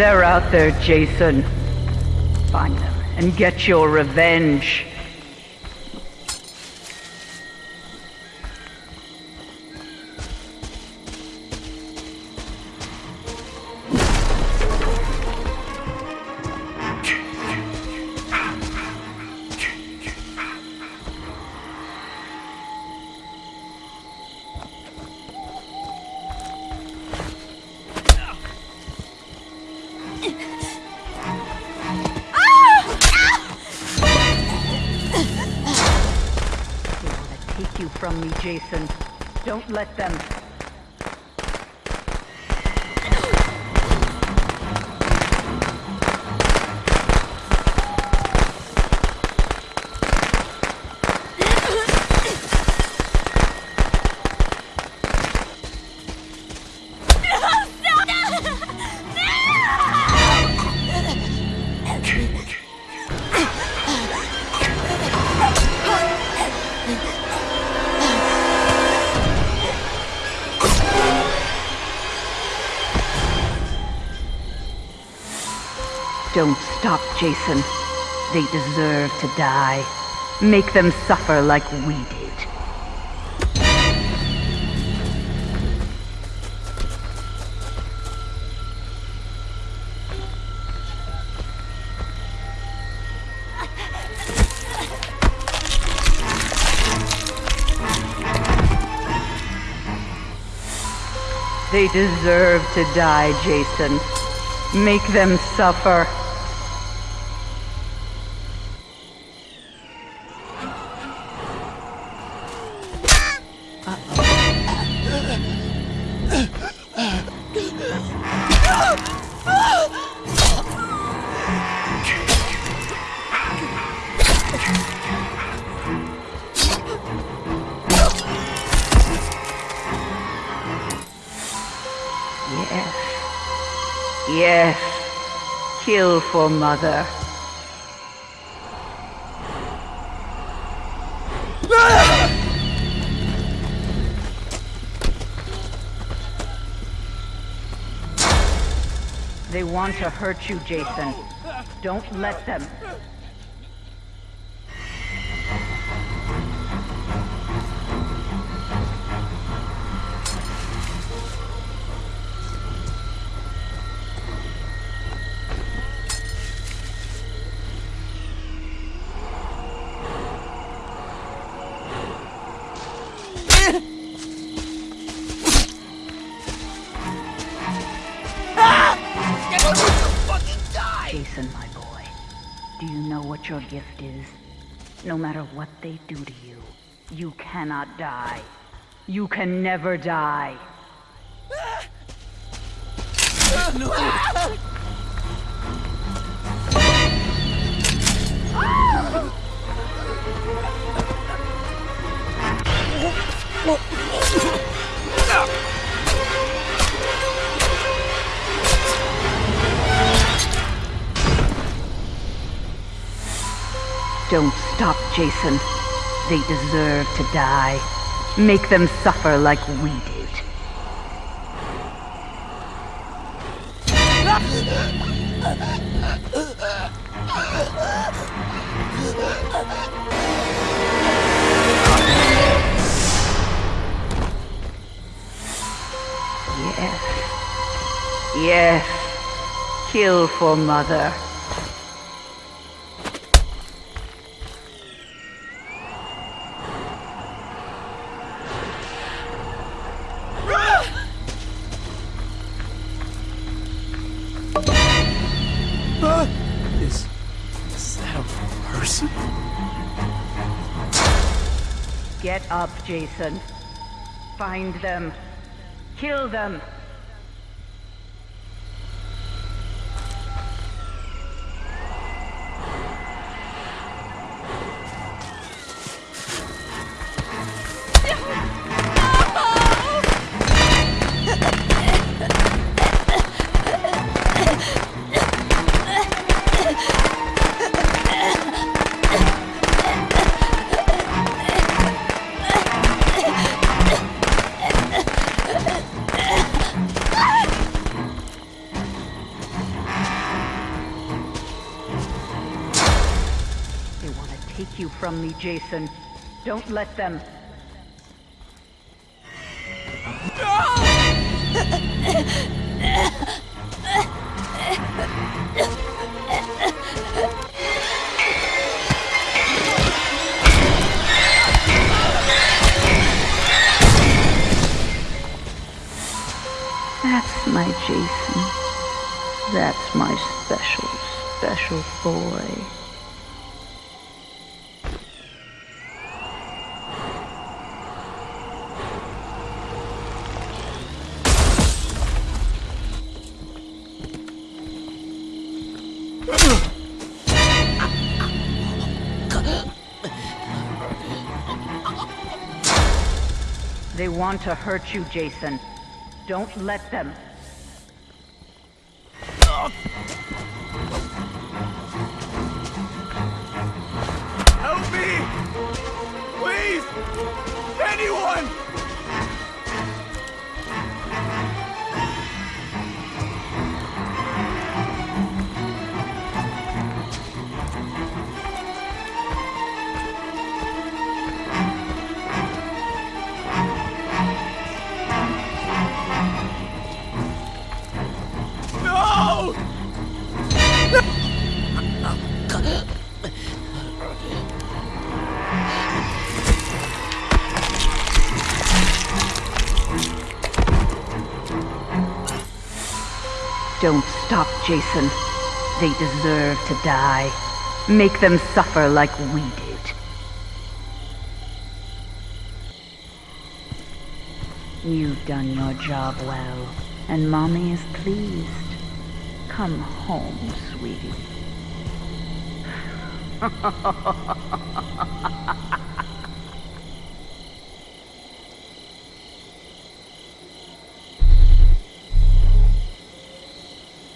They're out there, Jason. Find them and get your revenge. Take you from me, Jason. Don't let them. Don't stop, Jason. They deserve to die. Make them suffer like we did. They deserve to die, Jason. Make them suffer. Yes. Kill for mother. They want to hurt you, Jason. Don't let them. Jason, my boy, do you know what your gift is? No matter what they do to you, you cannot die. You can never die. Don't stop, Jason. They deserve to die. Make them suffer like we did. Yes. Yes. Kill for mother. Up, Jason. Find them. Kill them. From me, Jason. Don't let them. That's my Jason. That's my special, special boy. They want to hurt you, Jason. Don't let them. Don't stop, Jason. They deserve to die. Make them suffer like we did. You've done your job well, and Mommy is pleased. Come home, sweetie.